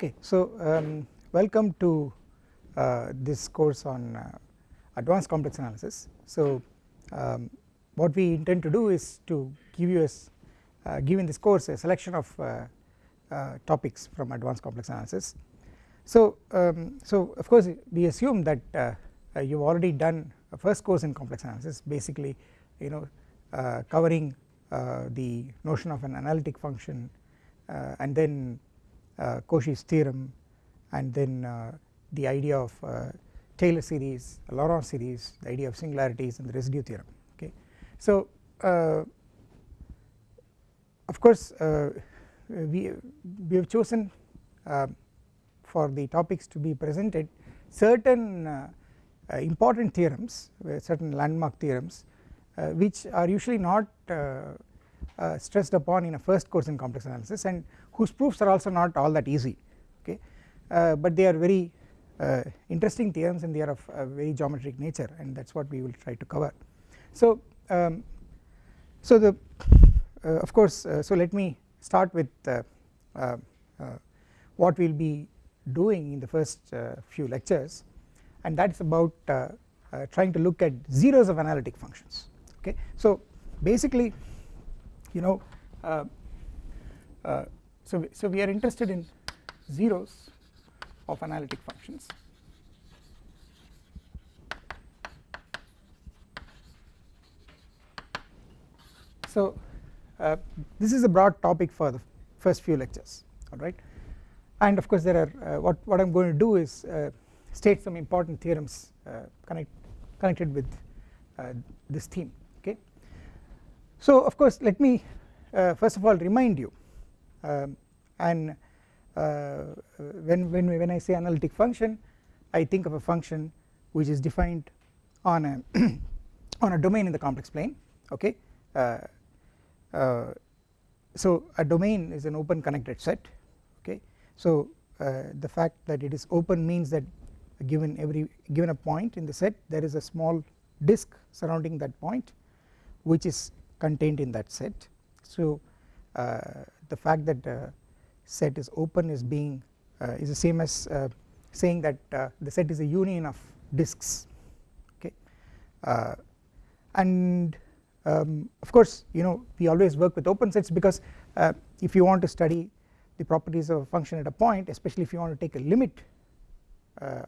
Okay, so um, welcome to uh, this course on uh, advanced complex analysis. So um, what we intend to do is to give you a uh, this course a selection of uh, uh, topics from advanced complex analysis. So um, so of course we assume that uh, you have already done a first course in complex analysis basically you know covering the notion of an analytic function and then Cauchy's theorem and then uh, the idea of uh, Taylor series, Laurent series, the idea of singularities and the residue theorem okay. So of course we, we have chosen for the topics to be presented certain uh, important theorems certain landmark theorems uh, which are usually not uh, stressed upon in a first course in complex analysis and whose proofs are also not all that easy okay uh, but they are very uh, interesting theorems and they are of very geometric nature and that is what we will try to cover. So um, so the of course so let me start with what we will be doing in the first few lectures and that is about trying to look at zeros of analytic functions okay. So basically you know uh, uh, so so we are interested in zeros of analytic functions so uh, this is a broad topic for the first few lectures alright and of course there are uh, what what I'm going to do is uh, state some important theorems uh, connect connected with this theme okay. so of course let me uh, first of all remind you um, and uh, when, when, when I say analytic function I think of a function which is defined on a on a domain in the complex plane okay uh, uh so a domain is an open connected set okay so uh, the fact that it is open means that given every given a point in the set there is a small disk surrounding that point which is contained in that set. So uh, the fact that uh, set is open is being uh, is the same as saying that the set is a union of disks okay and um, of course you know we always work with open sets because uh, if you want to study the properties of a function at a point especially if you want to take a limit uh,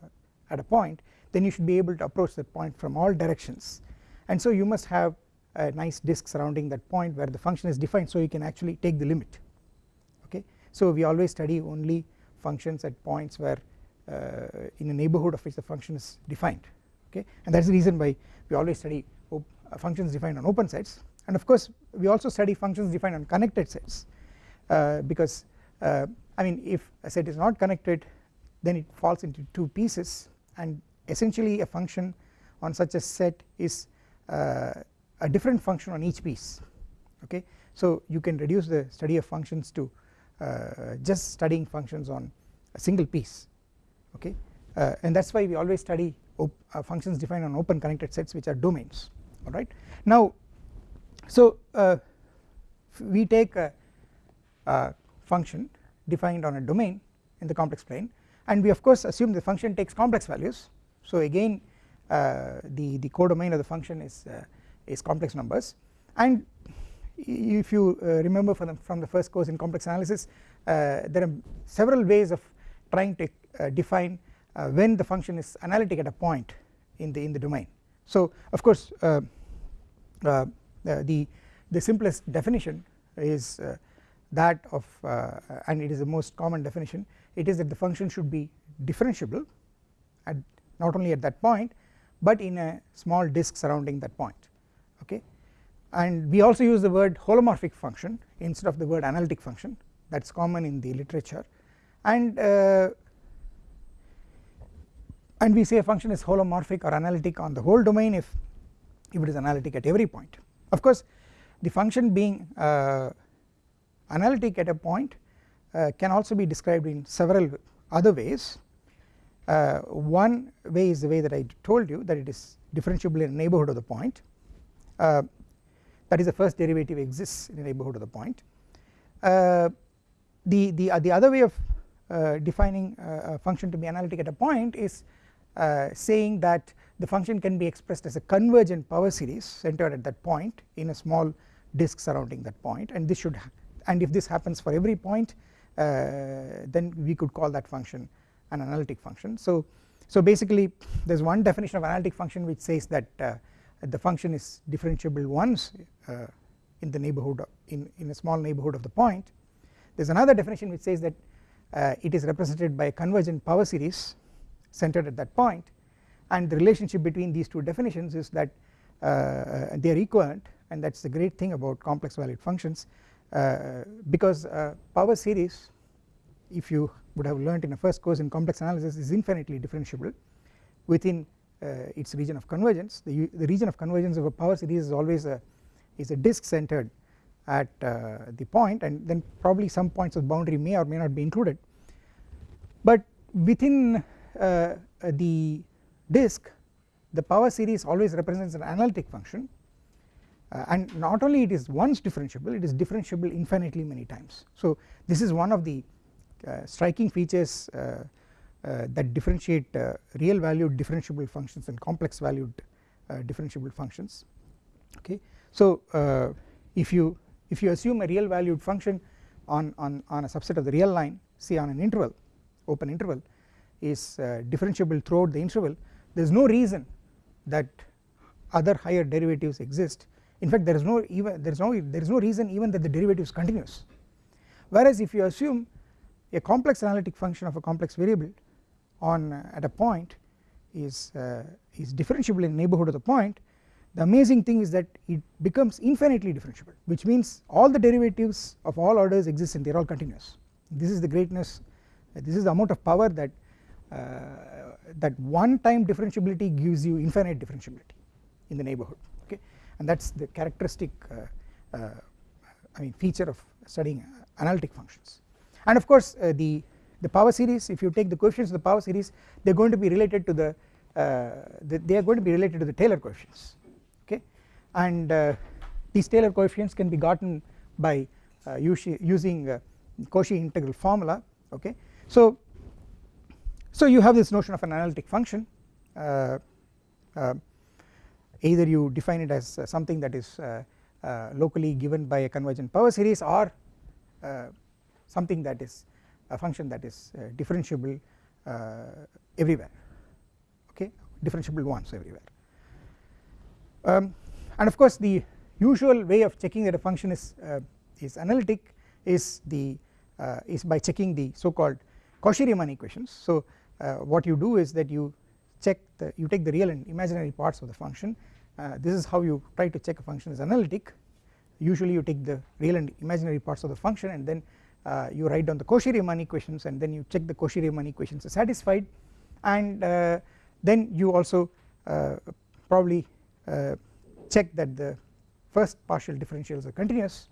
at a point then you should be able to approach that point from all directions and so you must have a nice disk surrounding that point where the function is defined so you can actually take the limit. So we always study only functions at points where uh, in a neighbourhood of which the function is defined okay? And that is the reason why we always study uh, functions defined on open sets and of course we also study functions defined on connected sets uh, because uh, I mean if a set is not connected then it falls into two pieces. And essentially a function on such a set is uh, a different function on each piece okay. So you can reduce the study of functions to just studying functions on a single piece okay? Uh, and that is why we always study uh, functions defined on open connected sets which are domains alright. Now so uh, we take a, a, function defined on a domain in the complex plane and we of course assume the function takes complex values. So again uh, the the codomain of the function is uh, is complex numbers. And if you uh, remember from the, from the first course in complex analysis uh, there are several ways of trying to uh, define when the function is analytic at a point in the in the domain. So of course the the simplest definition is that of and it is the most common definition it is that the function should be differentiable at not only at that point but in a small disk surrounding that point and we also use the word holomorphic function instead of the word analytic function. That is common in the literature. And uh, and we say a function is holomorphic or analytic on the whole domain if if it is analytic at every point. Of course the function being uh, analytic at a point uh, can also be described in several other ways. Uh, one way is the way that I told you that it is differentiable in neighbourhood of the point. Uh, that is the first derivative exists in the neighbourhood of the point uh, the the uh, the other way of uh, defining a function to be analytic at a point is saying that the function can be expressed as a convergent power series centered at that point in a small disk surrounding that point and this should and if this happens for every point uh, then we could call that function an analytic function. So, so basically there is one definition of analytic function which says that uh, the function is differentiable once uh, in the neighbourhood of, in, in a small neighbourhood of the point. There is another definition which says that uh, it is represented by a convergent power series centered at that point. And the relationship between these two definitions is that uh, they are equivalent and that is the great thing about complex valued functions uh, because uh, power series if you would have learnt in a first course in complex analysis is infinitely differentiable within its region of convergence. The, the region of convergence of a power series is always a is a disk centered at uh, the point and then probably some points of boundary may or may not be included. But within uh, the disk the power series always represents an analytic function. Uh, and not only it is once differentiable it is differentiable infinitely many times. So this is one of the uh, striking features uh, uh, Uh, that differentiate uh, real valued differentiable functions and complex valued uh, differentiable functions. Okay. So if you if you assume a real valued function on, on, on a subset of the real line say on an interval open interval is differentiable throughout the interval there is no reason that other higher derivatives exist. In fact there is no even there is no there is no reason even that the derivative is continuous whereas if you assume a complex analytic function of a complex variable on uh, at a point is uh, is differentiable in neighbourhood of the point. The amazing thing is that it becomes infinitely differentiable which means all the derivatives of all orders exist and they are all continuous. This is the greatness this is the amount of power that uh, that one time differentiability gives you infinite differentiability in the neighbourhood okay? And that is the characteristic uh, uh, I mean feature of studying analytic functions. And of course uh, the the power series if you take the coefficients of the power series they are going to be related to the, uh, the they are going to be related to the Taylor coefficients okay and uh, these Taylor coefficients can be gotten by uh, using Cauchy integral formula okay. So, so you have this notion of an analytic function uh, uh, either you define it as uh, something that is locally given by a convergent power series or something that is a function that is uh, differentiable uh, everywhere okay differentiable once everywhere. Um, and of course the usual way of checking that a function is uh, is analytic is the is by checking the so called Cauchy-Riemann equations. So what you do is that you check the you take the real and imaginary parts of the function. Uh, this is how you try to check a function is analytic. Usually you take the real and imaginary parts of the function and then uh, you write down the Cauchy-Riemann equations and then you check the Cauchy-Riemann equations are satisfied and uh, then you also uh, probably uh, check that the first partial differentials are continuous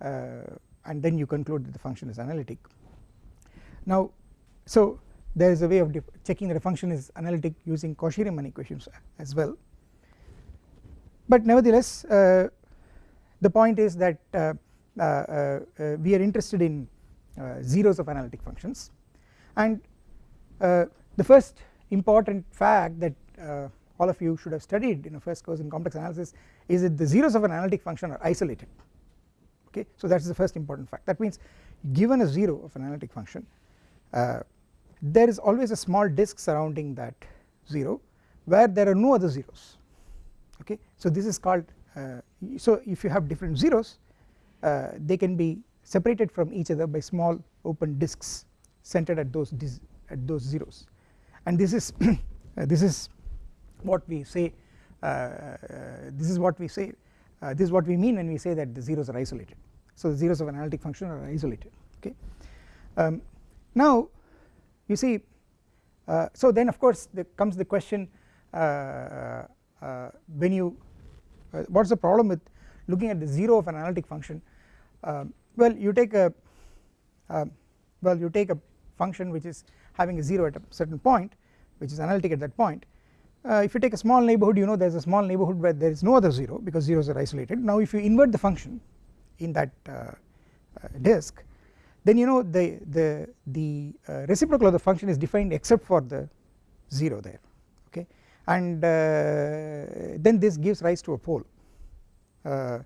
uh, and then you conclude that the function is analytic. Now so there is a way of checking that a function is analytic using Cauchy-Riemann equations as well but nevertheless uh, the point is that we are interested in zeros of analytic functions. And the first important fact that all of you should have studied in a first course in complex analysis is that the zeros of an analytic function are isolated. Okay? So that is the first important fact. That means given a zero of an analytic function uh, there is always a small disk surrounding that 0 where there are no other zeros. Okay? So this is called uh, so if you have different zeros uh, they can be separated from each other by small open disks centered at those at those zeros. And this is uh, this is what we say uh, this is what we say this is what we mean when we say that the zeros are isolated. So the zeros of an analytic function are isolated okay? Um, now you see uh, so then of course there comes the question uh, uh, when you what is the problem with looking at the zero of an analytic function well you take a uh, well you take a function which is having a 0 at a certain point which is analytic at that point. Uh, if you take a small neighbourhood you know there is a small neighbourhood where there is no other 0 because zeros are isolated. Now if you invert the function in that uh, uh, disk then you know the the the uh, reciprocal of the function is defined except for the 0 there okay? And uh, then this gives rise to a pole. Uh,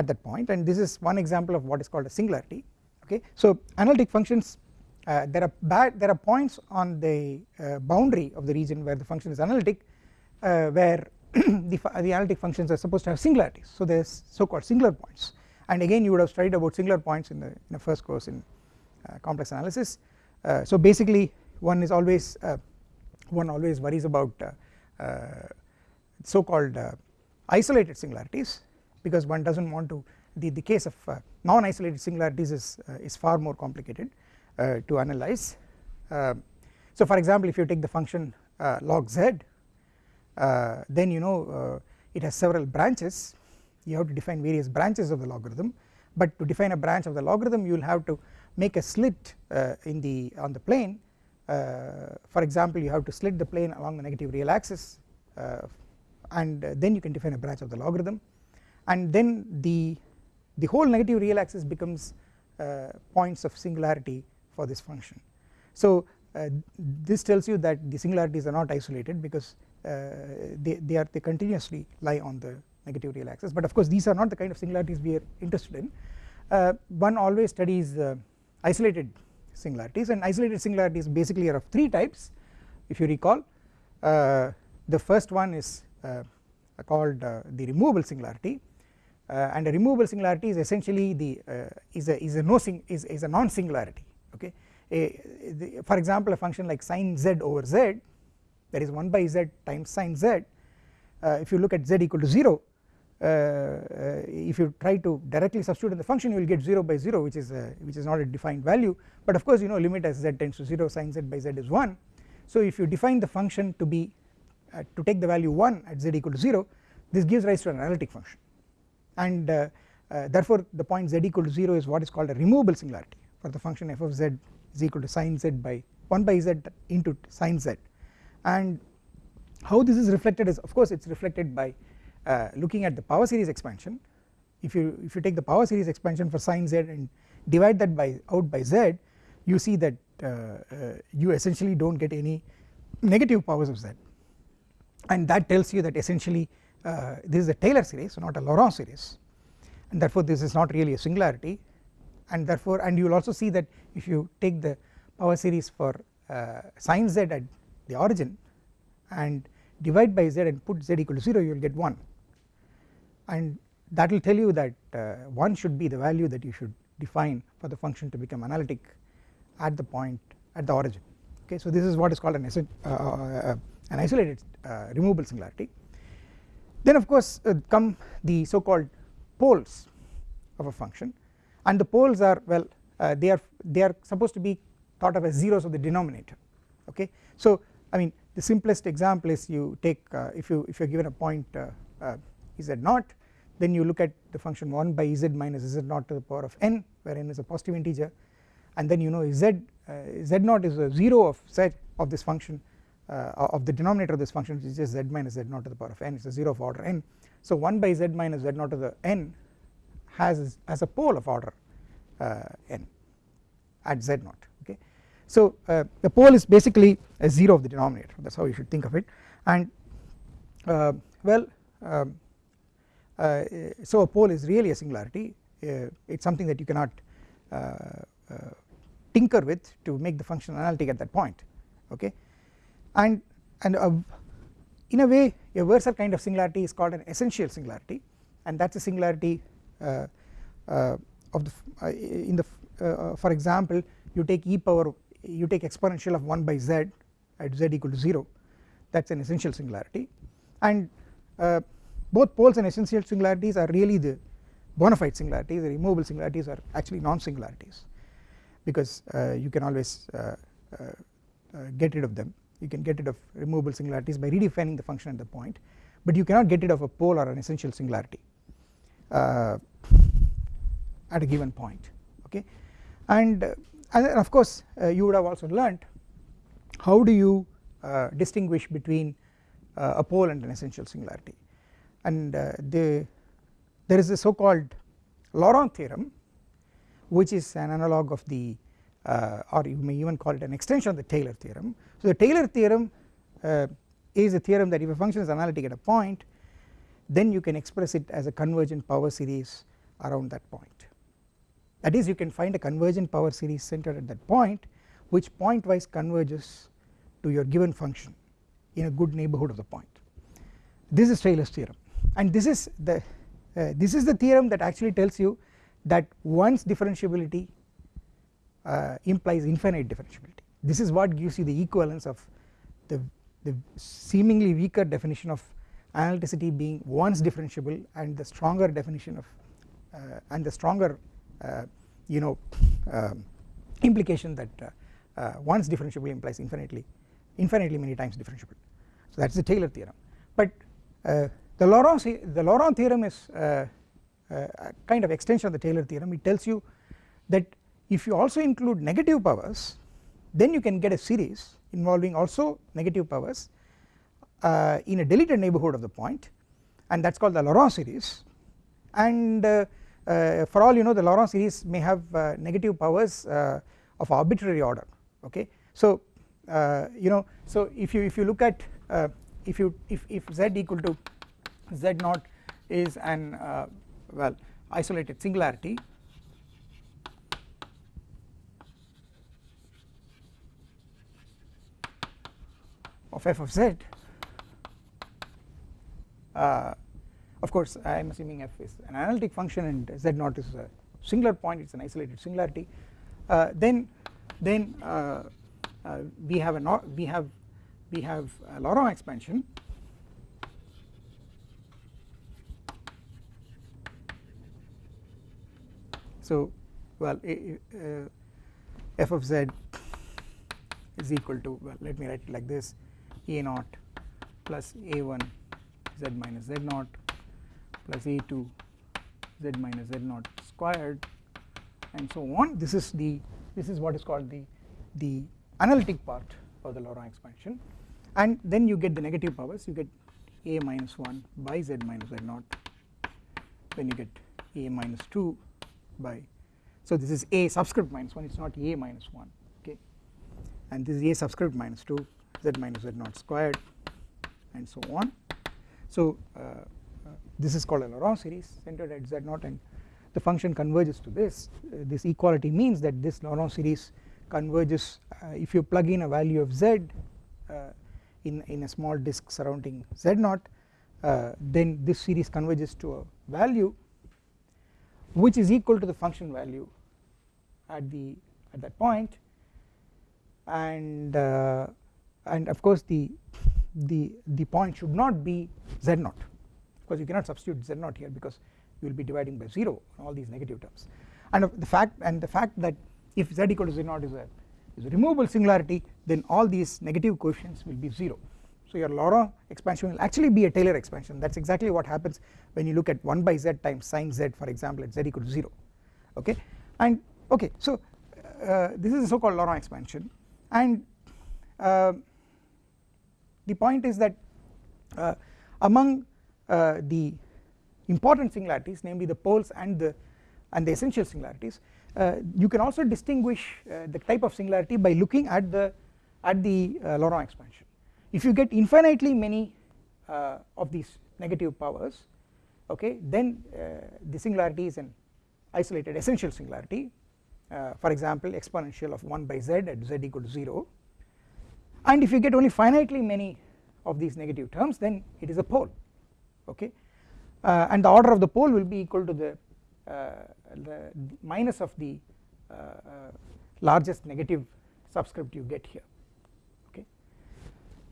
at that point and this is one example of what is called a singularity okay? So analytic functions uh, there are bad there are points on the uh, boundary of the region where the function is analytic uh, where the, the analytic functions are supposed to have singularities. So there is so called singular points. And again you would have studied about singular points in the, in the first course in uh, complex analysis. Uh, so basically one is always uh, one always worries about so called isolated singularities because one does not want to the, the case of uh, non isolated singularities is, uh, is far more complicated uh, to analyze. Um, so for example if you take the function log z then you know it has several branches. You have to define various branches of the logarithm. But to define a branch of the logarithm you will have to make a slit uh, in the on the plane. Uh, for example you have to slit the plane along the negative real axis uh, and then you can define a branch of the logarithm and then the the whole negative real axis becomes uh, points of singularity for this function. So uh, this tells you that the singularities are not isolated because uh, they, they are they continuously lie on the negative real axis. But of course these are not the kind of singularities we are interested in. Uh, one always studies uh, isolated singularities and isolated singularities basically are of three types if you recall. Uh, the first one is uh, called uh, the removable singularity uh, and a removable singularity is essentially the is a is a no sing is, is a non singularity okay? A, the, for example a function like sine z over z that is 1 by z times sine z if you look at z equal to 0 uh, uh, if you try to directly substitute in the function you will get 0 by 0 which is a, which is not a defined value. But of course you know limit as z tends to 0 sin z by z is 1 so if you define the function to be uh, to take the value 1 at z equal to 0 this gives rise to an analytic function and uh, uh, therefore the point z equal to 0 is what is called a removable singularity for the function f of z is equal to sin z by 1 by z into sin z. And how this is reflected is of course it is reflected by uh, looking at the power series expansion. If you if you take the power series expansion for sine z and divide that by out by z you see that uh, uh, you essentially do not get any negative powers of z. And that tells you that essentially uh, this is a Taylor series not a Laurent series. And therefore this is not really a singularity. And therefore and you will also see that if you take the power series for uh, sine z at the origin and divide by z and put z equal to 0 you will get 1 and that will tell you that uh, 1 should be the value that you should define for the function to become analytic at the point at the origin. Okay so this is what is called an, uh, uh, an isolated uh, removable singularity then of course uh, come the so called poles of a function. And the poles are well uh, they are they are supposed to be thought of as zeros of the denominator okay? So I mean the simplest example is you take if you if you are given a point z naught then you look at the function 1 by z minus z naught to the power of n where n is a positive integer. And then you know z uh, z naught is a 0 of z of this function uh, of the denominator of this function which is just z minus z naught to the power of n it is a 0 of order n. So 1 by z minus z naught to the n has as a pole of order uh, n at z naught okay? So uh, the pole is basically a 0 of the denominator. That is how you should think of it. And uh, well um, uh, so a pole is really a singularity. Uh, it is something that you cannot tinker with to make the function analytic at that point okay and and in a way a versal kind of singularity is called an essential singularity. And that is a singularity uh, uh, of the uh, in the for example you take e power you take exponential of 1 by z at z equal to 0 that is an essential singularity. And both poles and essential singularities are really the bona fide singularities. The removable singularities are actually non singularities because uh, you can always uh, uh, uh, get rid of them you can get rid of removable singularities by redefining the function at the point but you cannot get rid of a pole or an essential singularity uh, at a given point okay and and of course uh, you would have also learnt how do you uh, distinguish between uh, a pole and an essential singularity and the there is a so called Laurent theorem which is an analog of the uh, or you may even call it an extension of the Taylor theorem. So the Taylor theorem uh, is a theorem that if a function is analytic at a point then you can express it as a convergent power series around that point. That is you can find a convergent power series centered at that point which pointwise converges to your given function in a good neighbourhood of the point. This is Taylor's theorem. And this is the uh, this is the theorem that actually tells you that once differentiability uh, implies infinite differentiability this is what gives you the equivalence of the, the seemingly weaker definition of analyticity being once differentiable and the stronger definition of uh, and the stronger uh, you know um, implication that uh, uh, once differentiable implies infinitely infinitely many times differentiable. So that is the Taylor theorem. But the Laurent the Laurent theorem is a kind of extension of the Taylor theorem. It tells you that if you also include negative powers then you can get a series involving also negative powers uh, in a deleted neighbourhood of the point and that is called the Laurent series and uh, uh, for all you know the Laurent series may have uh, negative powers uh, of arbitrary order okay. So uh, you know so if you if you look at if you if, if z equal to z naught is an well isolated singularity of f of z. Uh, of course I am assuming f is an analytic function and z naught is a singular point it is an isolated singularity. Uh, then then uh, uh we have a not we have we have a Laurent expansion. So well uh, f of z is equal to well let me write it like this a naught plus a1 z minus z naught plus a2 z minus z naught squared and so on. This is the this is what is called the the analytic part of the Laurent expansion. And then you get the negative powers. You get a minus 1 by z minus z naught. Then you get a minus 2 by so this is a subscript minus 1 it is not a minus 1 okay. And this is a subscript minus 2 z minus z naught squared and so on. So uh, this is called a Laurent series centered at z0 and the function converges to this. Uh, this equality means that this Laurent series converges uh, if you plug in a value of z uh, in, in a small disk surrounding z0 uh, then this series converges to a value which is equal to the function value at the at that point. And uh, and of course the the the point should not be z0 because you cannot substitute z naught here because you will be dividing by 0 all these negative terms. And the fact and the fact that if z equal to z naught is a is a removable singularity then all these negative coefficients will be 0 so your Laurent expansion will actually be a Taylor expansion. That is exactly what happens when you look at 1 by z times sine z for example at z equal to 0 okay? And okay so uh, this is a so called Laurent expansion. And uh, the point is that uh, among uh, the important singularities namely the poles and the and the essential singularities uh, you can also distinguish uh, the type of singularity by looking at the at the uh, Laurent expansion. If you get infinitely many uh, of these negative powers okay then the singularity is an isolated essential singularity. For example exponential of 1 by z at z equal to 0 and if you get only finitely many of these negative terms then it is a pole okay? Uh, and the order of the pole will be equal to the, uh, the minus of the uh, uh, largest negative subscript you get here okay?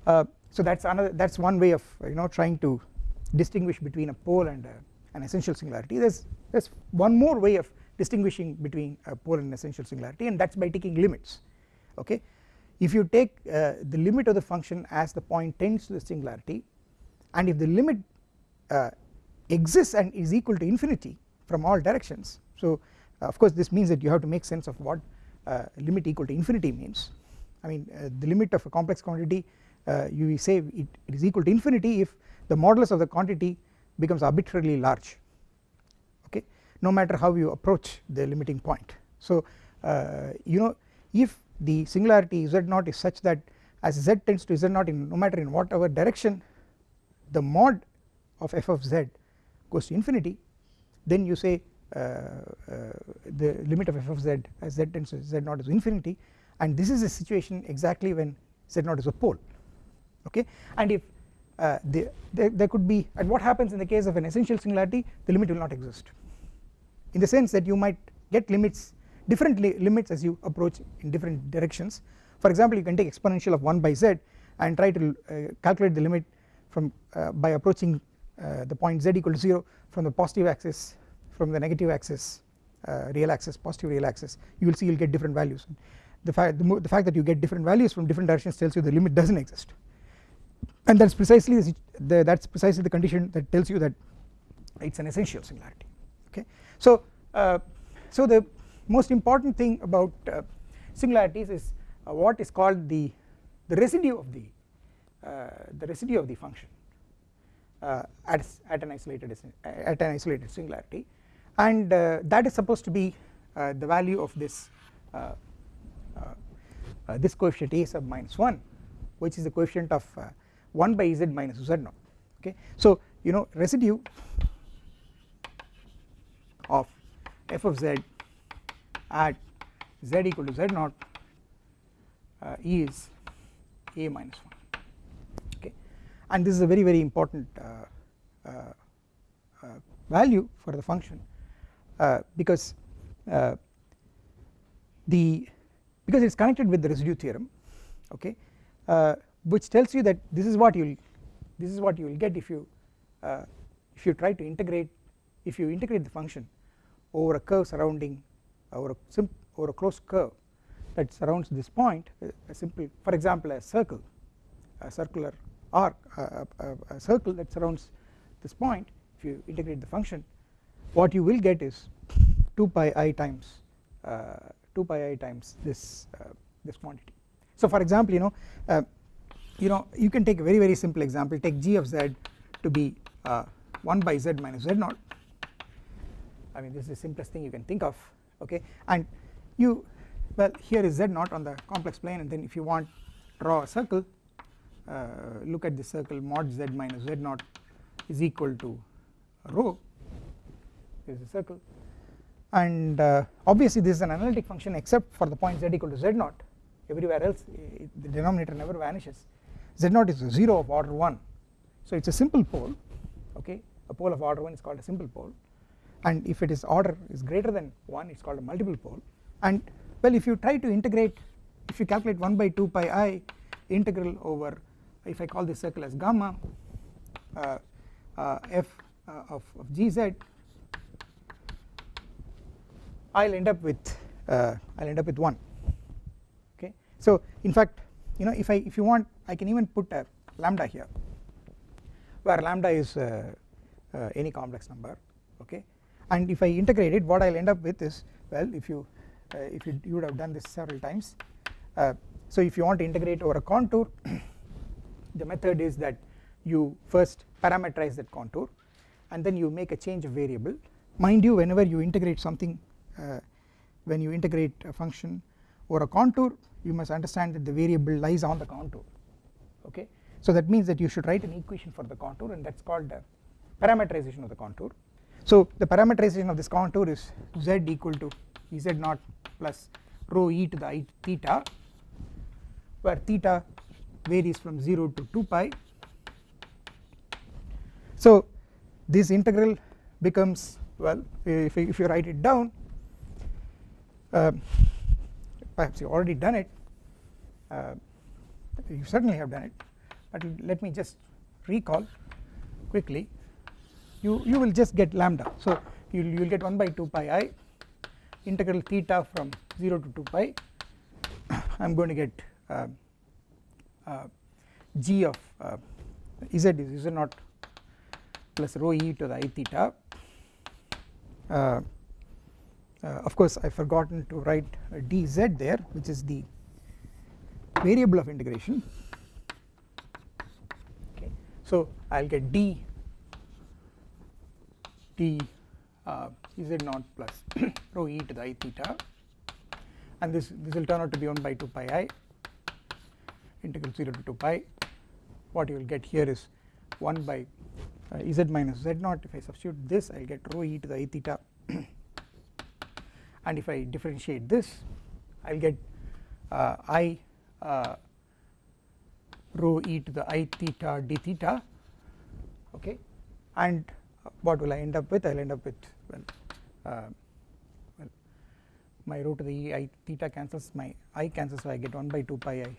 Uh, so that's another that's one way of you know trying to distinguish between a pole and a, an essential singularity. There's there's one more way of distinguishing between a pole and essential singularity and that's by taking limits okay if you take uh, the limit of the function as the point tends to the singularity and if the limit uh, exists and is equal to infinity from all directions so of course this means that you have to make sense of what uh, limit equal to infinity means. I mean uh, the limit of a complex quantity uh, you say it, it is equal to infinity if the modulus of the quantity becomes arbitrarily large okay no matter how you approach the limiting point. So you know if the singularity z0 is such that as z tends to z0 in no matter in whatever direction the mod of f of z goes to infinity then you say uh, uh, the limit of f of z as z tends to z0 is infinity and this is a situation exactly when z0 is a pole okay? And if uh, the, there, there could be and what happens in the case of an essential singularity the limit will not exist. In the sense that you might get limits different li limits as you approach in different directions. For example you can take exponential of 1 by z and try to uh, calculate the limit from uh, by approaching uh, the point z equal to 0 from the positive axis from the negative axis uh, real axis positive real axis. You will see you will get different values. The fact the, the fact that you get different values from different directions tells you the limit does not exist. And that is precisely the, that is precisely the condition that tells you that it is an essential singularity. Okay. So, uh, so the most important thing about uh, singularities is uh, what is called the the residue of the uh, the residue of the function uh, at, at an isolated at an isolated singularity and uh, that is supposed to be the value of this this coefficient a sub minus 1 which is the coefficient of 1 by z minus z0 okay. So you know residue of f of z at z equal to z0 uh, is a minus 1 okay. And this is a very very important uh, uh, uh value for the function uh, because uh, the because it is connected with the residue theorem okay which tells you that this is what you will this is what you will get if you if you try to integrate if you integrate the function over a curve surrounding over a over a closed curve that surrounds this point a simple for example a circle a circular arc a, a, a circle that surrounds this point if you integrate the function what you will get is 2 pi i times uh, 2 pi i times this uh, this quantity. So for example you know uh, you know you can take a very very simple example. Take g of z to be uh, 1 by z minus z0 I mean this is the simplest thing you can think of okay? And you well here is z0 on the complex plane and then if you want draw a circle uh, look at the circle mod z minus z0 is equal to rho. Is a circle. And uh, obviously this is an analytic function except for the point z equal to z0 everywhere else it, the denominator never vanishes. Z0 is a 0 of order 1 so it is a simple pole okay? A pole of order 1 is called a simple pole and if it is order is greater than 1 it is called a multiple pole. And well if you try to integrate if you calculate 1 by 2 pi i integral over if I call this circle as gamma uh, uh, f uh, of, of gz I will end up with uh, I will end up with 1 okay? So in fact you know if I if you want I can even put a lambda here where lambda is uh, uh, any complex number. Okay and if I integrate it what I will end up with is well if you uh, if you, you would have done this several times. Uh, so if you want to integrate over a contour the method is that you first parameterize that contour and then you make a change of variable. Mind you whenever you integrate something uh, when you integrate a function over a contour you must understand that the variable lies on the contour okay? So that means that you should write an equation for the contour and that is called the parameterization of the contour so the parameterization of this contour is z equal to ez naught plus rho e to the i theta where theta varies from 0 to 2 pi. So this integral becomes well if, if you write it down uh, perhaps you already done it uh, you certainly have done it but let me just recall quickly you you will just get lambda. So you will get 1 by 2 pi i integral theta from 0 to 2 pi. I am going to get uh, uh, g of uh, z is z naught plus rho e to the i theta? Uh, uh, of course I have forgotten to write dz there which is the variable of integration. Okay. So I will get d d uh, z naught plus? Rho e to the i theta. And this this will turn out to be 1 by 2 pi i integral 0 to 2 pi. What you will get here is 1 by uh, z minus z naught. If I substitute this I will get rho e to the i theta. And if I differentiate this I will get uh, i uh, rho e to the i theta d theta. Okay? And what will I end up with? I will end up with well, uh, well my rho to the e i theta cancels my i cancels so I get 1 by 2 pi i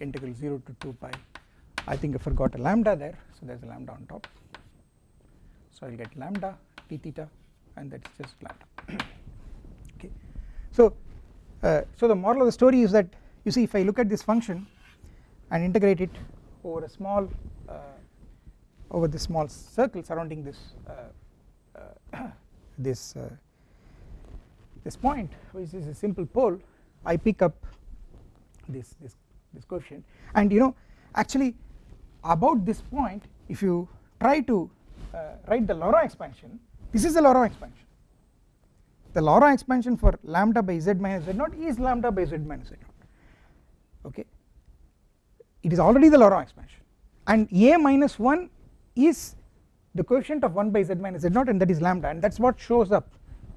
integral 0 to 2 pi. I think I forgot a lambda there so there is a lambda on top. So I will get lambda d theta and that is just lambda. Okay. So, uh, so the moral of the story is that you see if I look at this function and integrate it over a small uh, over this small circle surrounding this uh, uh this uh, this point which is a simple pole I pick up this this this coefficient. And you know actually about this point if you try to uh, write the Laurent expansion this is the Laurent expansion. The Laurent expansion for lambda by z minus z naught is lambda by z minus z naught. Okay? It is already the Laurent expansion. And a minus 1 is the coefficient of 1 by z minus z naught and that is lambda and that is what shows up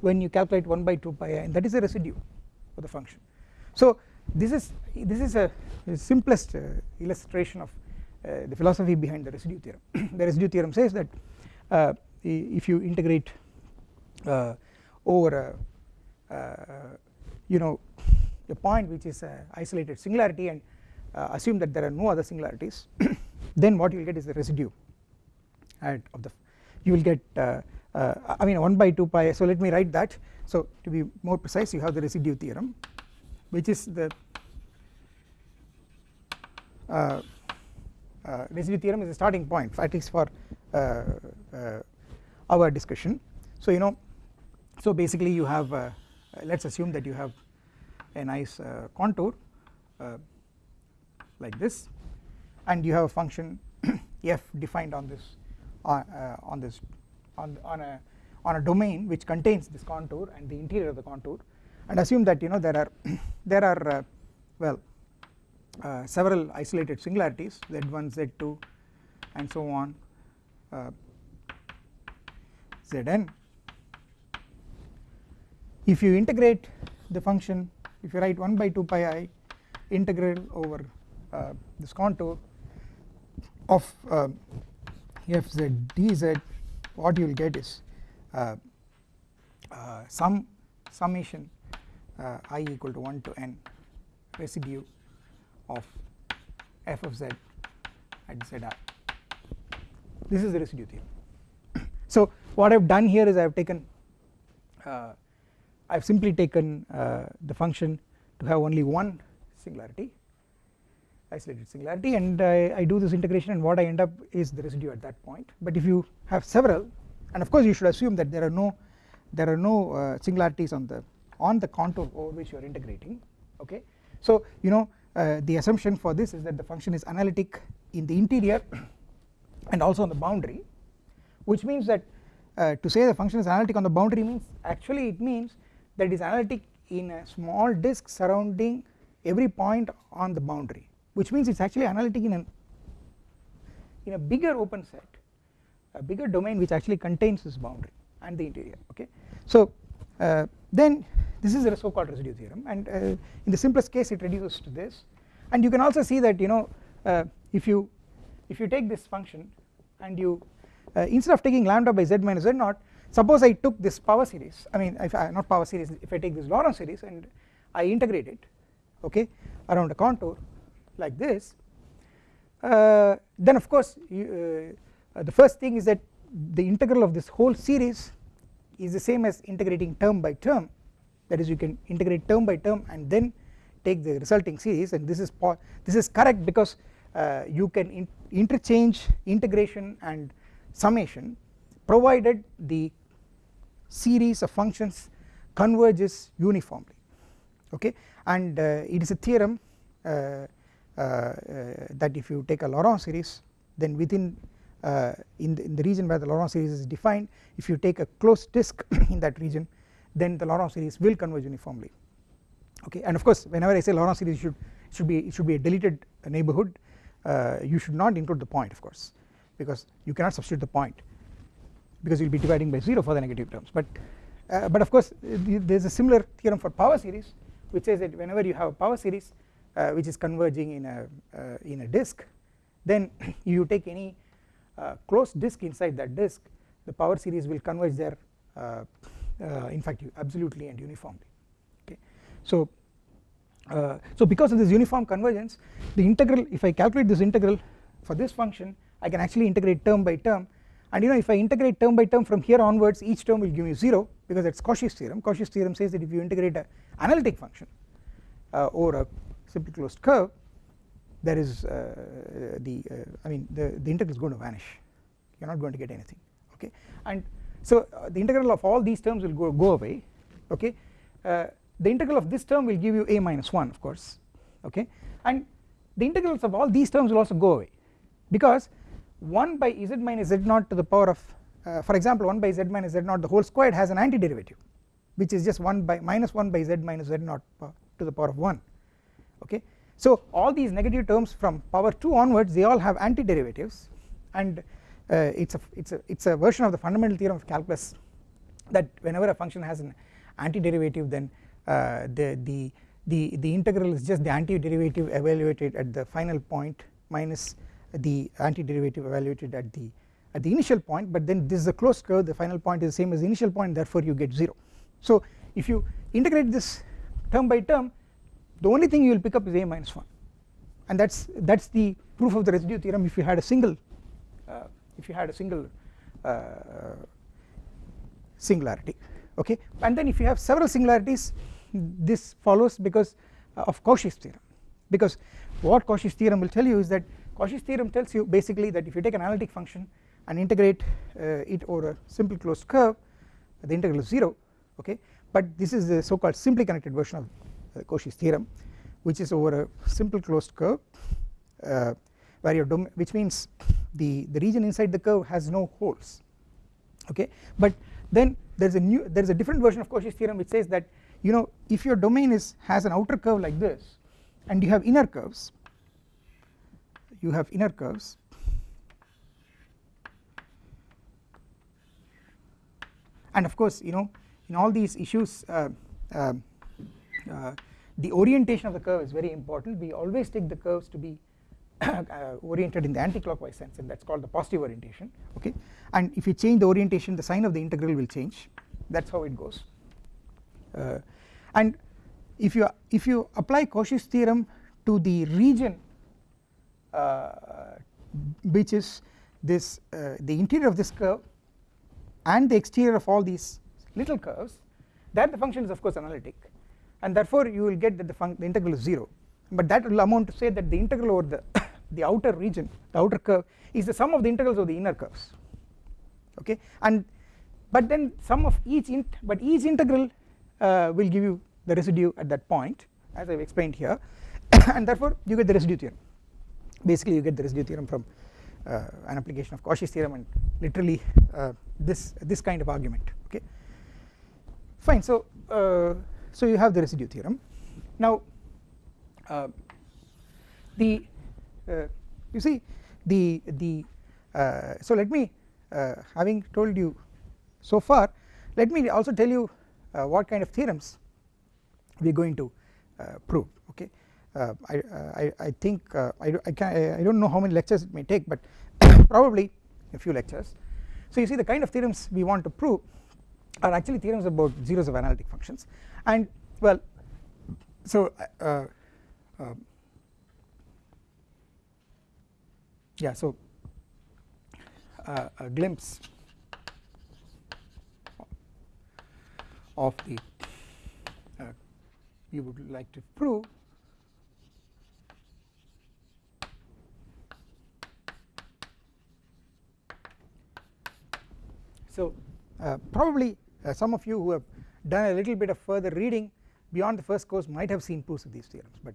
when you calculate 1 by 2 pi i and that is the residue for the function. So this is this is a, a simplest uh, illustration of uh, the philosophy behind the residue theorem. The residue theorem says that uh, if you integrate uh, over a, you know a point which is a isolated singularity and assume that there are no other singularities then what you will get is the residue of the you will get uh, uh, I mean 1 by 2 pi so let me write that so to be more precise you have the residue theorem which is the uh, uh, residue theorem is a starting point at least for uh, uh, our discussion. So you know so basically you have let us assume that you have a nice contour like this and you have a function f defined on this on this on, on a on a domain which contains this contour and the interior of the contour and assume that you know there are there are uh, well uh, several isolated singularities z1 z2 and so on uh, zn. If you integrate the function if you write 1 by 2 pi i integral over uh, this contour of uh, fz dz what you will get is uh, uh, some summation i equal to 1 to n residue of f of z at z r. This is the residue theorem. So what I have done here is I have taken uh, I have simply taken uh, the function to have only one singularity isolated singularity and I, I, do this integration and what I end up is the residue at that point. But if you have several and of course you should assume that there are no there are no uh, singularities on the on the contour over which you are integrating okay? So you know uh, the assumption for this is that the function is analytic in the interior and also on the boundary which means that uh, to say the function is analytic on the boundary means actually it means that it is analytic in a small disk surrounding every point on the boundary which means it is actually analytic in an in a bigger open set a bigger domain which actually contains this boundary and the interior okay? So uh, then this is a so called residue theorem and uh, in the simplest case it reduces to this. And you can also see that you know uh, if you if you take this function and you uh, instead of taking lambda by z minus z naught suppose I took this power series I mean if I, not power series if I take this Laurent series and I integrate it okay around a contour like this uh, then of course you, uh, the first thing is that the integral of this whole series is the same as integrating term by term. That is you can integrate term by term and then take the resulting series. And this is this is correct because uh, you can in interchange integration and summation provided the series of functions converges uniformly. Okay? And it is a theorem that if you take a Laurent series then within uh, in, the, in the region where the Laurent series is defined if you take a closed disk in that region then the Laurent series will converge uniformly. Okay? And of course whenever I say Laurent series should should be it should be a deleted neighborhood uh, you should not include the point of course because you cannot substitute the point because you will be dividing by 0 for the negative terms. But uh, but of course there is a similar theorem for power series which says that whenever you have a power series uh, which is converging in a uh, in a disk then you take any uh, closed disk inside that disk the power series will converge there uh, uh, in fact absolutely and uniformly. Okay. So uh, so because of this uniform convergence the integral if I calculate this integral for this function I can actually integrate term by term. And you know if I integrate term by term from here onwards each term will give me 0 because that is Cauchy's theorem. Cauchy's theorem says that if you integrate a analytic function uh, over a simply closed curve there is uh, the uh, I mean the, the integral is going to vanish. You are not going to get anything okay? And so uh, the integral of all these terms will go, go away okay? Uh, the integral of this term will give you a minus 1 of course okay? And the integrals of all these terms will also go away because 1 by z minus z naught to the power of uh, for example 1 by z minus z naught the whole squared has an antiderivative which is just 1 by minus 1 by z minus z naught to the power of 1 okay. So all these negative terms from power 2 onwards they all have antiderivatives and uh, it's a it's a it's a version of the fundamental theorem of calculus that whenever a function has an antiderivative then uh, the the the the integral is just the antiderivative evaluated at the final point minus the antiderivative evaluated at the at the initial point but then this is a closed curve the final point is the same as the initial point therefore you get 0 so if you integrate this term by term the only thing you will pick up is a minus 1 and that's that's the proof of the residue theorem if you had a single uh, if you had a single uh, singularity okay? And then if you have several singularities this follows because of Cauchy's theorem. Because what Cauchy's theorem will tell you is that Cauchy's theorem tells you basically that if you take an analytic function and integrate uh, it over a simple closed curve the integral is 0 okay? But this is the so called simply connected version of uh, Cauchy's theorem which is over a simple closed curve uh, where your domain which means the the region inside the curve has no holes. Okay? But then there is a new there is a different version of Cauchy's theorem which says that you know if your domain is has an outer curve like this and you have inner curves you have inner curves and of course you know in all these issues uh, uh, uh, the orientation of the curve is very important. We always take the curves to be uh, oriented in the anti-clockwise sense and that is called the positive orientation okay? And if you change the orientation the sign of the integral will change. That is how it goes. Uh, and if you if you apply Cauchy's theorem to the region uh, which is this uh, the interior of this curve and the exterior of all these little curves that the function is of course analytic and therefore you will get that the, the integral is 0 but that will amount to say that the integral over the the outer region the outer curve is the sum of the integrals of the inner curves. Okay? And but then sum of each int but each integral uh, will give you the residue at that point as I have explained here. And therefore you get the residue theorem. Basically you get the residue theorem from uh, an application of Cauchy's theorem and literally uh, this this kind of argument. Okay? Fine. So uh, so you have the residue theorem. Now uh, the uh, you see the the uh, so let me having told you so far let me also tell you what kind of theorems we are going to prove okay? Uh, I, I, I, think uh, I, I, can, I don't know how many lectures it may take but probably a few lectures. So you see the kind of theorems we want to prove are actually theorems about zeros of analytic functions and well so uh, uh yeah so uh, a glimpse of the you would like to prove So uh, probably uh, some of you who have done a little bit of further reading beyond the first course might have seen proofs of these theorems but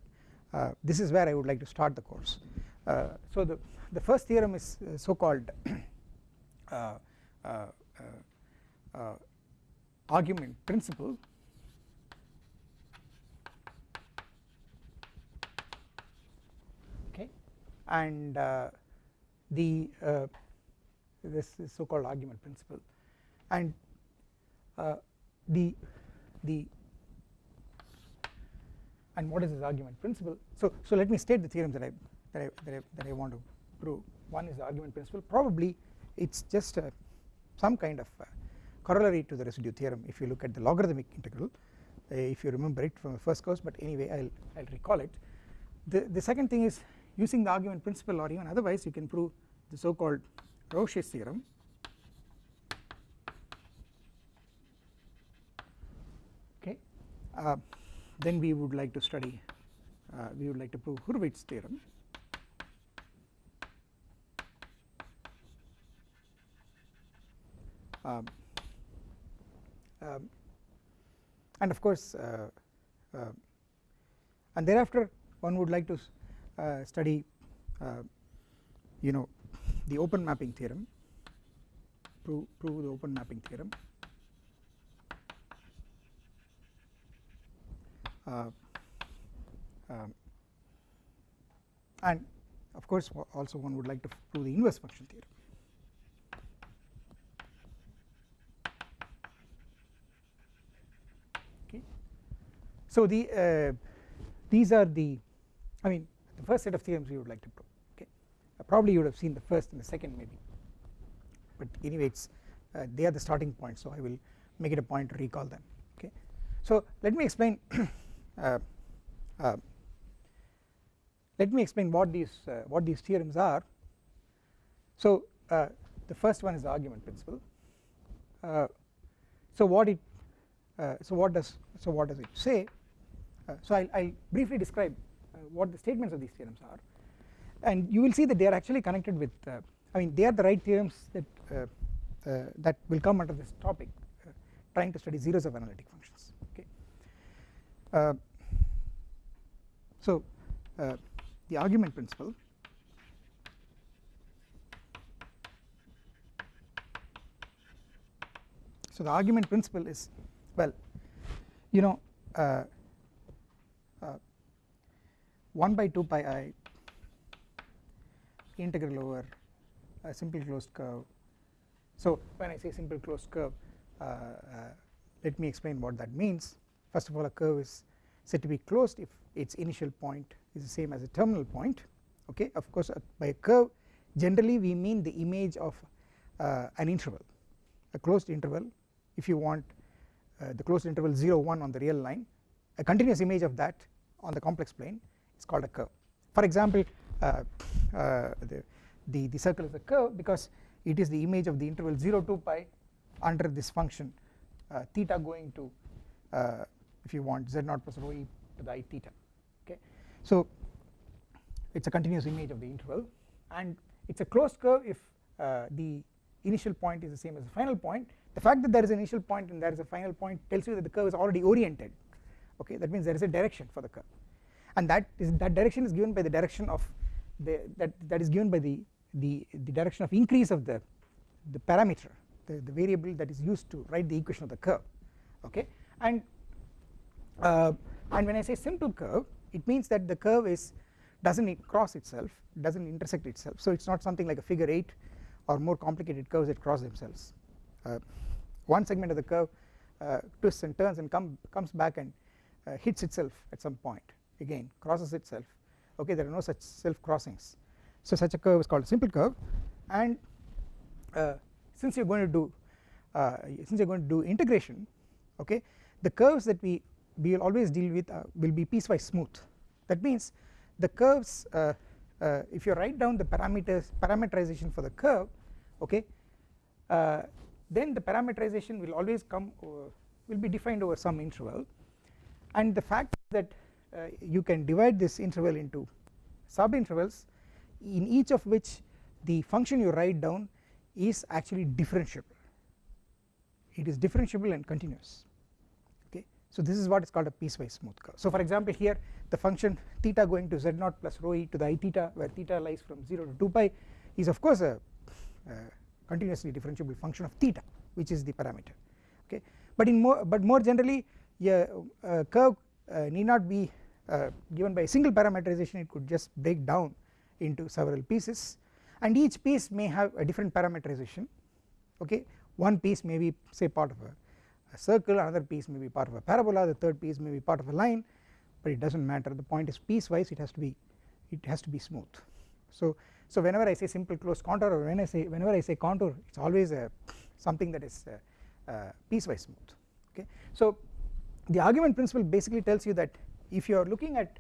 uh, this is where I would like to start the course. Uh, so the, the first theorem is uh, so called uh, uh, uh, argument principle. Okay. And the this is so called argument principle. And the the and what is this argument? Principle. So so let me state the theorem that I that I that I, that I want to prove. One is the argument principle. Probably it's just a, some kind of corollary to the residue theorem if you look at the logarithmic integral. Uh, if you remember it from the first course but anyway I'll I'll recall it. The the second thing is using the argument principle or even otherwise you can prove the so called Rouché's theorem uh, then we would like to study uh, we would like to prove Hurwitz theorem. Um, um, and of course uh, uh, and thereafter one would like to uh, study you know the open mapping theorem prove, prove the open mapping theorem uh, um, and of course also one would like to prove the inverse function theorem. Okay. So the uh, these are the I mean the first set of theorems we would like to prove okay? Uh, probably you would have seen the first and the second maybe. But anyway it's uh, they are the starting point so I will make it a point to recall them okay? So let me explain uh, uh, Uh, uh, let me explain what these uh, what these theorems are. So uh, the first one is the argument principle. So what it so what does so what does it say? So I'll, I'll briefly describe what the statements of these theorems are. And you will see that they are actually connected with I mean they are the right theorems that that will come under this topic trying to study zeros of analytic functions. Okay. Uh, so uh, the argument principle so the argument principle is well you know uh, uh, 1 by 2 pi i integral over a simple closed curve. So when I say simple closed curve uh, uh, let me explain what that means. First of all a curve is said to be closed if its initial point is the same as a terminal point okay? Of course uh, by a curve generally we mean the image of uh, an interval a closed interval. If you want uh, the closed interval 0 1 on the real line a continuous image of that on the complex plane is called a curve. For example uh, uh, the, the, the circle is a curve because it is the image of the interval 0 2 pi under this function uh, theta going to if you want z naught plus rho e to the i theta okay? So it is a continuous image of the interval and it is a closed curve if uh, the initial point is the same as the final point. The fact that there is an initial point and there is a final point tells you that the curve is already oriented okay? That means there is a direction for the curve. And that is that direction is given by the direction of the that that is given by the the the direction of increase of the the parameter the, the variable that is used to write the equation of the curve okay? And uh, and when I say simple curve it means that the curve is does not cross itself does not intersect itself. So it is not something like a figure 8 or more complicated curves that cross themselves. Uh, one segment of the curve uh, twists and turns and come comes back and uh, hits itself at some point. Again crosses itself. Okay there are no such self crossings. So such a curve is called a simple curve. And uh, since you are going to do uh, since you are going to do integration okay the curves that we we will always deal with uh, will be piecewise smooth. That means the curves uh, uh, if you write down the parameters parameterization for the curve okay uh, then the parameterization will always come will be defined over some interval. And the fact that uh, you can divide this interval into sub intervals in each of which the function you write down is actually differentiable. It is differentiable and continuous so this is what is called a piecewise smooth curve. So for example here the function theta going to z naught plus rho e to the i theta where theta lies from 0 to 2 pi is of course a, a continuously differentiable function of theta which is the parameter. Okay? But in more but more generally a, a curve uh, need not be uh, given by a single parameterization. It could just break down into several pieces. And each piece may have a different parameterization. Okay? One piece may be say part of a, a circle another piece may be part of a parabola the third piece may be part of a line but it does not matter. The point is piecewise it has to be it has to be smooth. So so whenever I say simple closed contour or when I say whenever I say contour it is always a something that is uh, uh, piecewise smooth. Okay? So the argument principle basically tells you that if you are looking at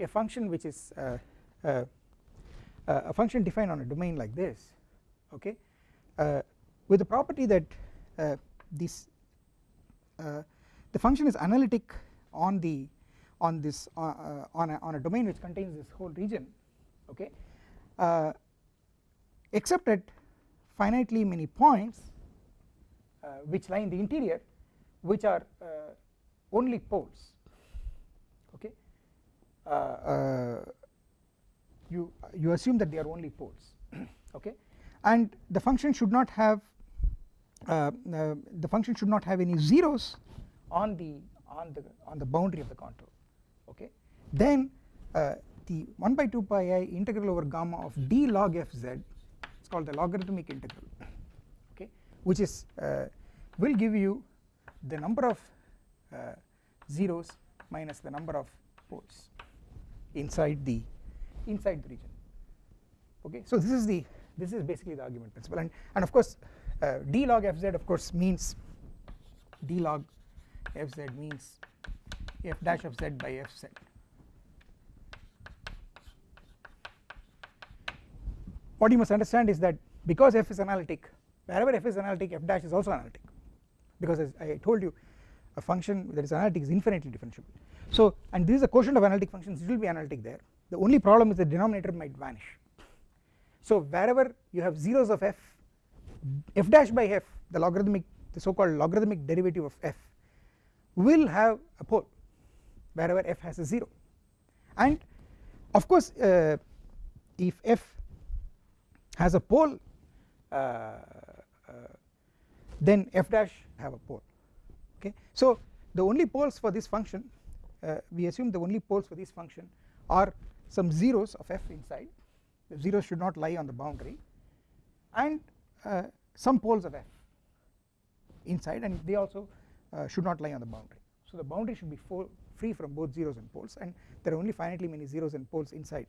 a function which is uh, a function defined on a domain like this okay with the property that this the function is analytic on the on this on a, on a domain which contains this whole region okay? Except at finitely many points which lie in the interior which are only poles okay? Uh, uh, you you assume that they are only poles okay? And the function should not have uh, the function should not have any zeros on the on the on the boundary of the contour okay? Then the 1 by 2 pi i integral over gamma of d log f z it's called the logarithmic integral okay? Which is uh, will give you the number of uh, zeros minus the number of poles inside the inside the region okay? So this is the this is basically the argument principle. And and of course uh, d log fz of course means d log fz means f dash of z by fz what you must understand is that because f is analytic wherever f is analytic f dash is also analytic. Because as I told you a function that is analytic is infinitely differentiable. So and this is a quotient of analytic functions it will be analytic there. The only problem is the denominator might vanish. So wherever you have zeros of f f dash by f the logarithmic the so called logarithmic derivative of f will have a pole wherever f has a 0 and of course uh, if f has a pole uh, uh, then f dash have a pole. Okay? So the only poles for this function uh, we assume the only poles for this function are some zeros of f inside. The zeros should not lie on the boundary. And some poles of f inside and they also uh, should not lie on the boundary. So the boundary should be free from both zeros and poles and there are only finitely many zeros and poles inside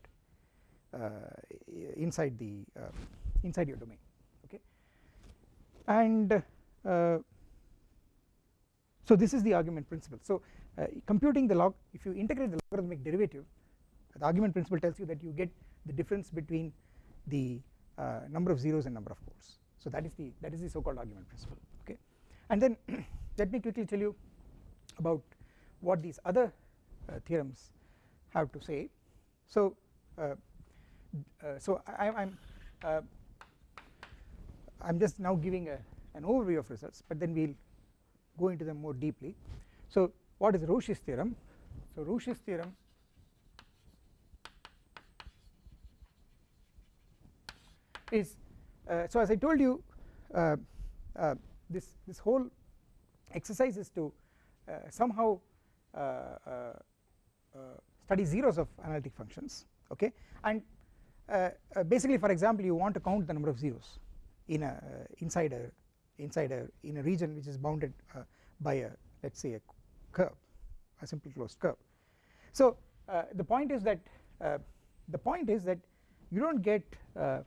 uh, inside the uh, inside your domain okay? And uh, so this is the argument principle. So uh, computing the log if you integrate the logarithmic derivative the argument principle tells you that you get the difference between the uh, number of zeros and number of poles so that is the that is the so called argument principle okay? And then let me quickly tell you about what these other uh, theorems have to say. So uh, uh, so I am I'm, I'm just now giving a an overview of results but then we'll go into them more deeply. So what is Rouché's theorem? So Rouché's theorem is uh, so as I told you uh, uh, this this whole exercise is to uh, somehow uh, uh, study zeros of analytic functions okay? And basically for example you want to count the number of zeros in a inside a inside a in a region which is bounded uh, by a let us say a curve a simple closed curve. So uh, the point is that uh, the point is that you do not get uh, uh,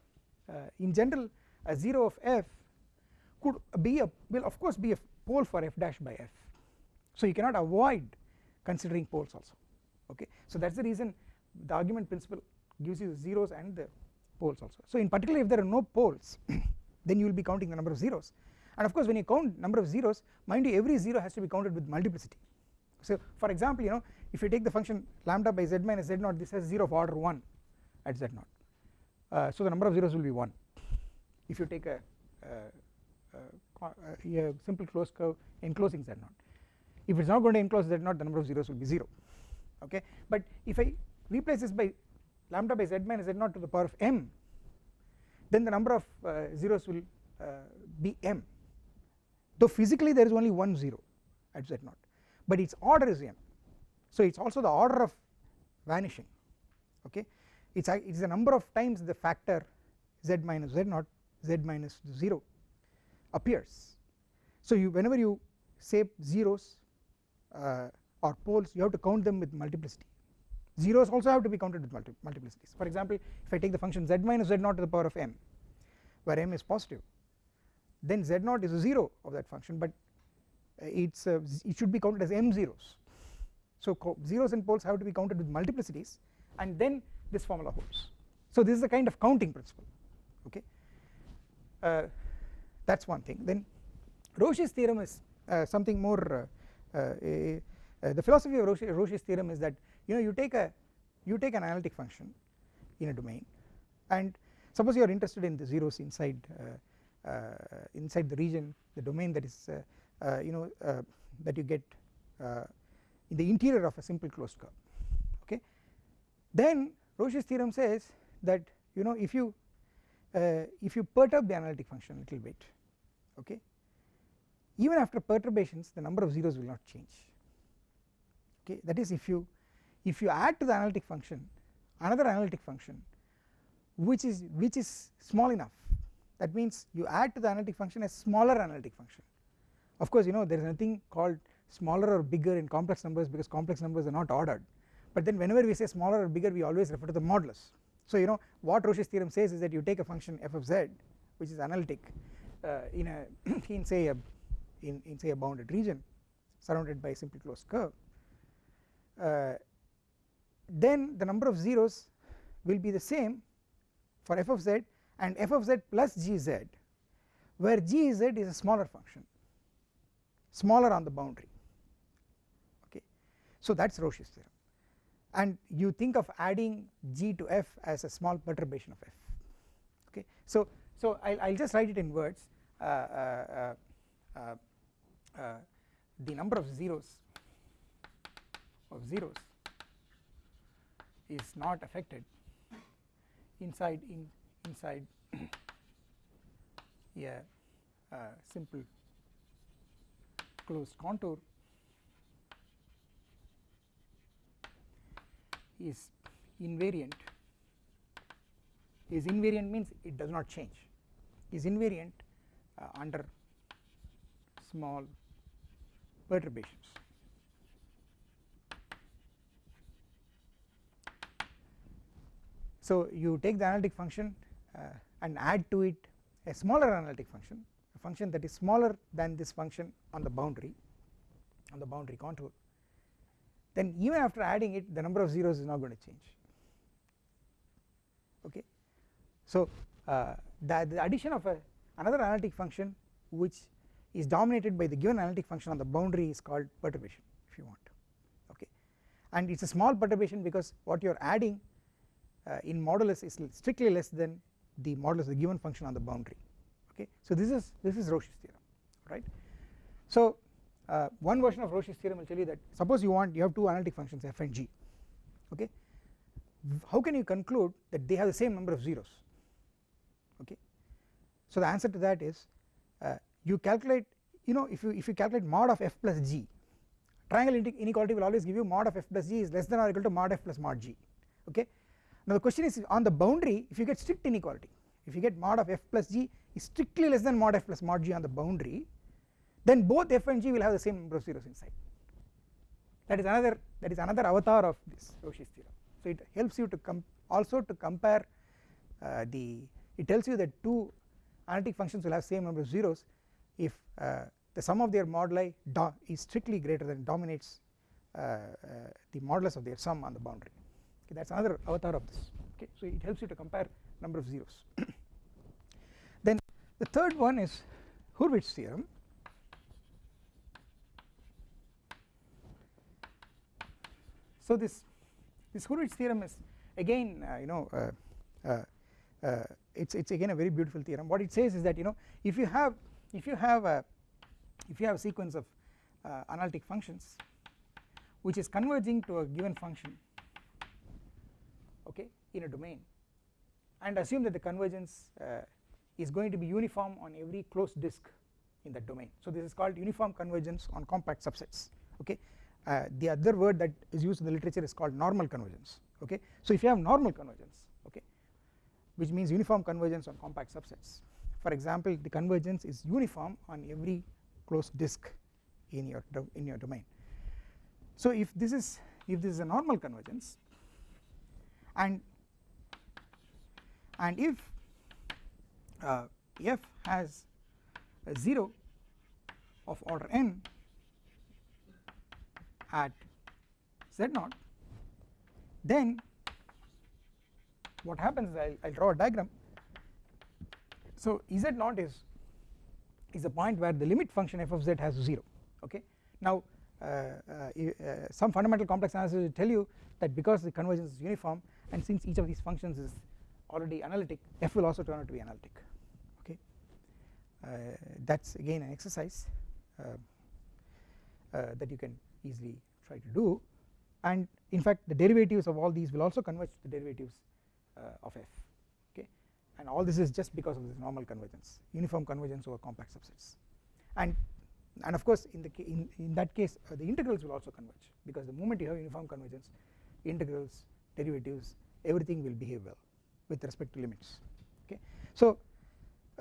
Uh, in general a 0 of f could be a will of course be a pole for f dash by f. So you cannot avoid considering poles also okay? So that is the reason the argument principle gives you zeros and the poles also. So in particular if there are no poles then you will be counting the number of zeros. And of course when you count number of zeros mind you every 0 has to be counted with multiplicity. So for example you know if you take the function lambda by z minus z naught this has 0 of order 1 at z naught uh, so the number of zeros will be 1 if you take a, a, simple closed curve enclosing z naught if it is not going to enclose z0 the number of zeros will be 0 okay? But if I replace this by lambda by z minus z0 to the power of m then the number of uh, zeros will uh, be m. Though physically there is only one 0 at z0 but its order is m. So it is also the order of vanishing. Okay it is it is the number of times the factor z minus z0 z minus 0 appears. So you whenever you say zeros uh, or poles you have to count them with multiplicity. Zeros also have to be counted with multi multiplicities for example if I take the function z minus z0 to the power of m where m is positive then z0 is a 0 of that function but it's uh, it should be counted as m zeros. So zeros and poles have to be counted with multiplicities and then this formula holds. So this is a kind of counting principle okay? Uh, that is one thing. Then Rouché's theorem is uh, something more uh, uh, uh, the philosophy of Rouché, Rouché's theorem is that you know you take a you take an analytic function in a domain and suppose you are interested in the zeros inside inside the region the domain that is you know that you get in the interior of a simple closed curve okay? Then Rouché's theorem says that you know if you uh, if you perturb the analytic function a little bit okay even after perturbations the number of zeros will not change. Okay that is if you if you add to the analytic function another analytic function which is which is small enough that means you add to the analytic function a smaller analytic function. Of course you know there is nothing called smaller or bigger in complex numbers because complex numbers are not ordered but then whenever we say smaller or bigger we always refer to the modulus. So you know what Rouché's theorem says is that you take a function f of z which is analytic uh, in a in say a in, in say a bounded region surrounded by a simple closed curve uh, then the number of zeros will be the same for f of z and f of z plus gz where gz is a smaller function smaller on the boundary. Okay. So that is Rouché's theorem and you think of adding g to f as a small perturbation of f. Okay? So so I'll, I'll just write it in words. Uh, uh, uh, uh the number of zeros of zeros is not affected inside in inside a simple closed contour is invariant. Is invariant means it does not change. Is invariant uh, under small perturbations. So you take the analytic function uh, and add to it a smaller analytic function a function that is smaller than this function on the boundary on the boundary contour then even after adding it the number of zeros is not going to change. Okay? So uh, the, the addition of a another analytic function which is dominated by the given analytic function on the boundary is called perturbation if you want. Okay? And it is a small perturbation because what you are adding uh, in modulus is strictly less than the modulus of the given function on the boundary. Okay? So this is this is Rouché's theorem right? So uh, one version of Rouché's theorem will tell you that suppose you want you have two analytic functions f and g okay? How can you conclude that they have the same number of zeros okay? So the answer to that is uh, you calculate you know if you if you calculate mod of f plus g triangle inequality will always give you mod of f plus g is less than or equal to mod f plus mod g okay? Now the question is on the boundary if you get strict inequality if you get mod of f plus g is strictly less than mod f plus mod g on the boundary then both f and g will have the same number of zeros inside. That is another that is another avatar of this Rouché's theorem. So it helps you to also to compare uh, the it tells you that two analytic functions will have same number of zeros if uh, the sum of their moduli is strictly greater than dominates uh, uh, the modulus of their sum on the boundary. Okay that is another avatar of this. Okay so it helps you to compare number of zeros. Then the third one is Hurwitz theorem so this this Hurwitz theorem is again uh, you know uh, uh, uh, it's it's again a very beautiful theorem. What it says is that you know if you have if you have a if you have a sequence of uh, analytic functions which is converging to a given function okay in a domain and assume that the convergence is going to be uniform on every closed disk in that domain. So this is called uniform convergence on compact subsets okay uh, the other word that is used in the literature is called normal convergence okay? So if you have normal convergence okay which means uniform convergence on compact subsets for example the convergence is uniform on every closed disk in your in your domain. So if this is if this is a normal convergence and and if uh, f has a 0 of order n at z0 then what happens is I will draw a diagram. So z0 is is a point where the limit function f of z has 0 okay? Now uh, uh, uh, some fundamental complex analysis will tell you that because the convergence is uniform and since each of these functions is already analytic f will also turn out to be analytic okay? Uh, that is again an exercise uh, uh, that you can easily try to do. And in fact the derivatives of all these will also converge to the derivatives of f okay? And all this is just because of this normal convergence uniform convergence over compact subsets. And and of course in the in, in that case uh, the integrals will also converge because the moment you have uniform convergence integrals derivatives everything will behave well with respect to limits okay? So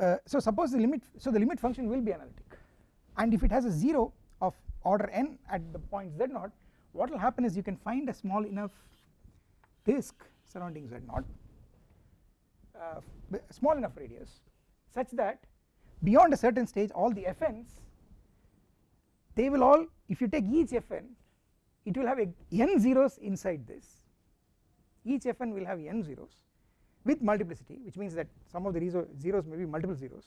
uh, so suppose the limit so the limit function will be analytic. And if it has a 0 of order n at the point z0 what will happen is you can find a small enough disk surrounding z0 uh, small enough radius such that beyond a certain stage all the fn's they will all if you take each fn it will have a n zeros inside this. Each fn will have n zeros with multiplicity which means that some of the zeros may be multiple zeros.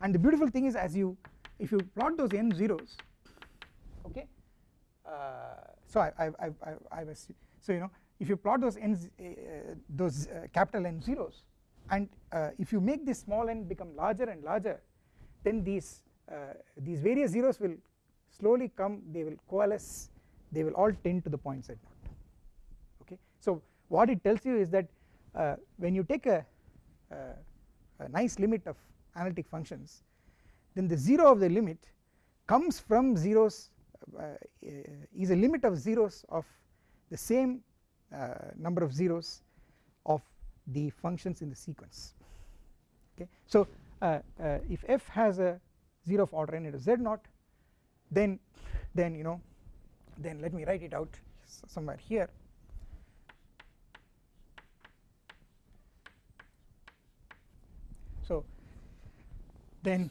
And the beautiful thing is as you if you plot those n zeros okay uh, so I, I, I, I, I was so you know if you plot those n uh, those uh, capital N zeros and uh, if you make this small n become larger and larger then these these various zeros will slowly come they will coalesce they will all tend to the point z naught okay. So what it tells you is that uh, when you take a, a nice limit of analytic functions then the 0 of the limit comes from zeros is a limit of zeros of the same uh, number of zeros of the functions in the sequence okay. So uh, uh, if f has a 0 of order n into z naught then then you know then let me write it out somewhere here so then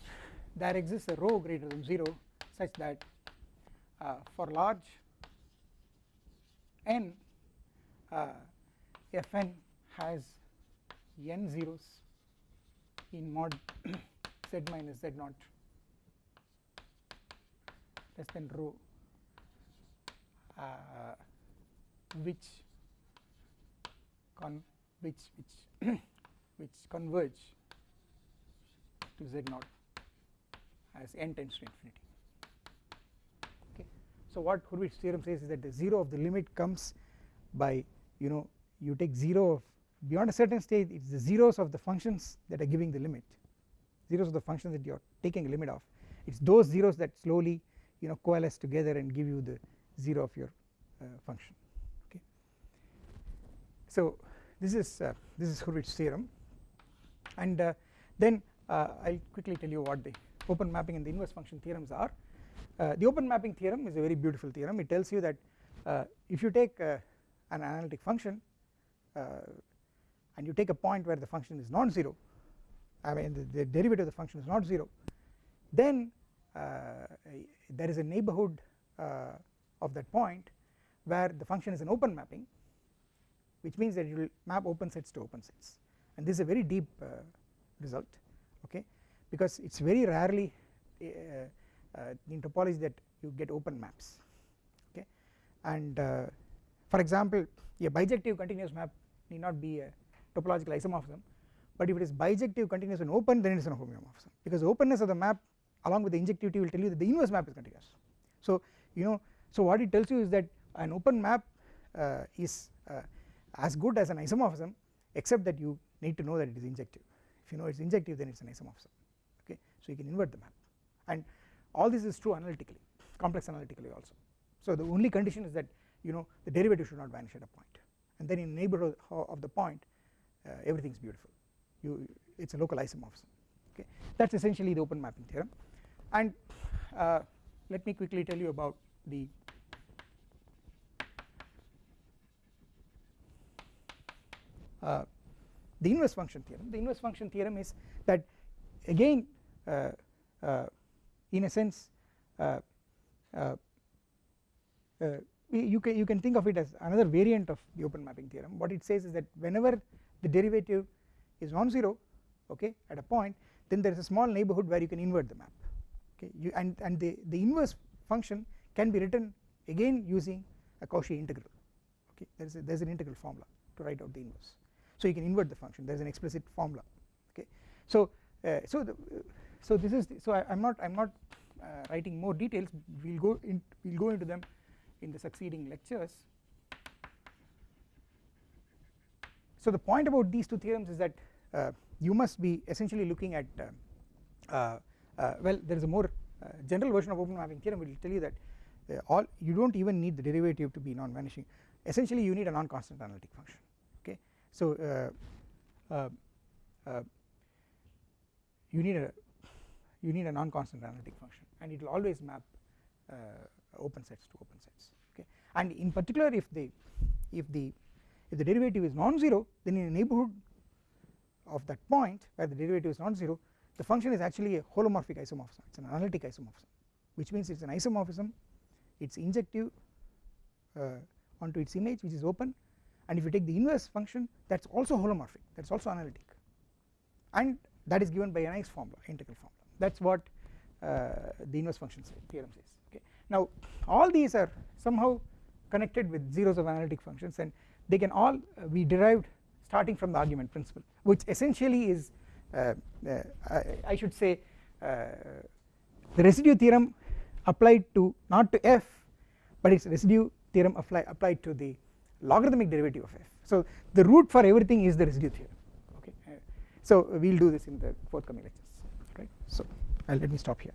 there exists a rho greater than 0 such that uh, for large n uh, fn has n zeros in mod z minus z naught less than rho uh, which con which which which converge to z naught as n tends to infinity so what Hurwitz theorem says is that the 0 of the limit comes by you know you take 0 of beyond a certain stage it is the zeros of the functions that are giving the limit zeros of the functions that you are taking a limit of it is those zeros that slowly you know coalesce together and give you the 0 of your uh, function okay. So this is uh, this is Hurwitz theorem and uh, then uh, I will quickly tell you what the open mapping and the inverse function theorems are. Uh, the open mapping theorem is a very beautiful theorem. It tells you that uh, if you take an analytic function and you take a point where the function is non-zero I mean the, the derivative of the function is not 0 then uh, there is a neighborhood uh, of that point where the function is an open mapping which means that you will map open sets to open sets. And this is a very deep uh, result okay? Because it is very rarely in topology that you get open maps okay? And for example a bijective continuous map need not be a topological isomorphism but if it is bijective continuous and open then it is an homeomorphism because openness of the map along with the injectivity will tell you that the inverse map is continuous. So you know so what it tells you is that an open map uh, is uh, as good as an isomorphism except that you need to know that it is injective. If you know it is injective then it is an isomorphism okay? So you can invert the map. And all this is true analytically complex analytically also. So the only condition is that you know the derivative should not vanish at a point. And then in neighborhood of the point uh, everything is beautiful. You it is a local isomorphism okay? That is essentially the open mapping theorem. And uh, let me quickly tell you about the uh, the inverse function theorem. The inverse function theorem is that again uh, uh, in a sense uh, uh, uh, you can you can think of it as another variant of the open mapping theorem. What it says is that whenever the derivative is non-zero okay at a point then there is a small neighborhood where you can invert the map okay. You and and the the inverse function can be written again using a Cauchy integral okay. There is a, there is an integral formula to write out the inverse. So you can invert the function. There is an explicit formula okay. So uh, so the, uh, so this is so I am not I am not uh, writing more details. We will go in we will go into them in the succeeding lectures. So the point about these two theorems is that uh, you must be essentially looking at uh, uh, well there is a more general version of open mapping theorem will tell you that all you do not even need the derivative to be non-vanishing. Essentially you need a non-constant analytic function. Okay? So you need a you need a non-constant analytic function and it will always map uh, open sets to open sets okay? And in particular if the if the if the derivative is non-zero then in a neighborhood of that point where the derivative is non-zero the function is actually a holomorphic isomorphism. It is an analytic isomorphism which means it is an isomorphism. It is injective uh, onto its image which is open. And if you take the inverse function that is also holomorphic. That is also analytic. And that is given by a nice formula integral formula that is what uh, the inverse function theorem says okay. Now all these are somehow connected with zeros of analytic functions and they can all uh, be derived starting from the argument principle which essentially is uh, uh, I, I, should say uh, the residue theorem applied to not to f but it is residue theorem apply, applied to the logarithmic derivative of f. So the root for everything is the residue theorem okay. So we will do this in the forthcoming lectures so let me stop here